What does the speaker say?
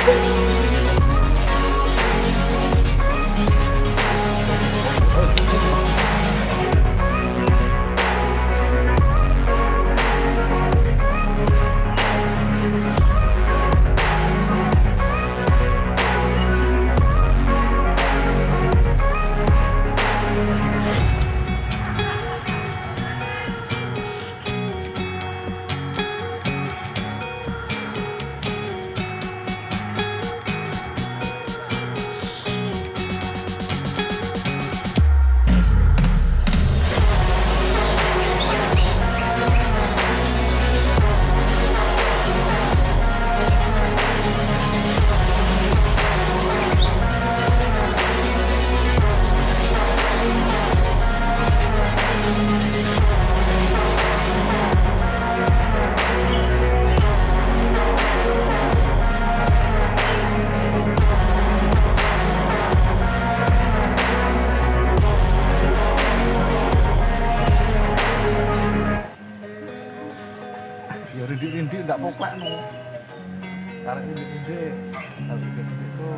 you. ya rindik-rindik enggak poklek no. Karek rindik-rindik. Tapi itu